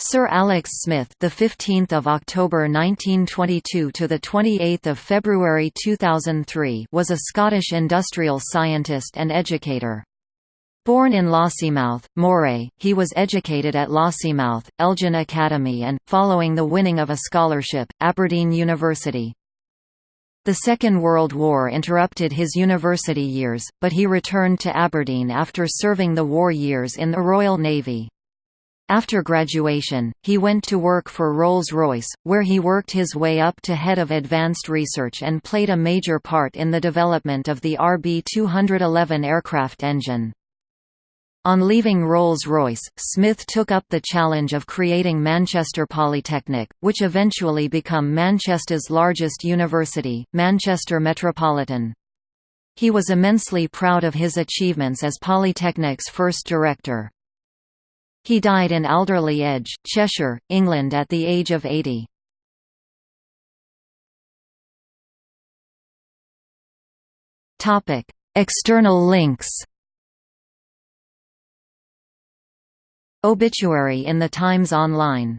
Sir Alex Smith, the 15th of October 1922 to the 28th of February 2003, was a Scottish industrial scientist and educator. Born in Lossiemouth, Moray, he was educated at Lossiemouth, Elgin Academy and, following the winning of a scholarship, Aberdeen University. The Second World War interrupted his university years, but he returned to Aberdeen after serving the war years in the Royal Navy. After graduation, he went to work for Rolls-Royce, where he worked his way up to head of advanced research and played a major part in the development of the RB211 aircraft engine. On leaving Rolls-Royce, Smith took up the challenge of creating Manchester Polytechnic, which eventually became Manchester's largest university, Manchester Metropolitan. He was immensely proud of his achievements as Polytechnic's first director. He died in Alderley Edge, Cheshire, England at the age of 80. External links Obituary in the Times Online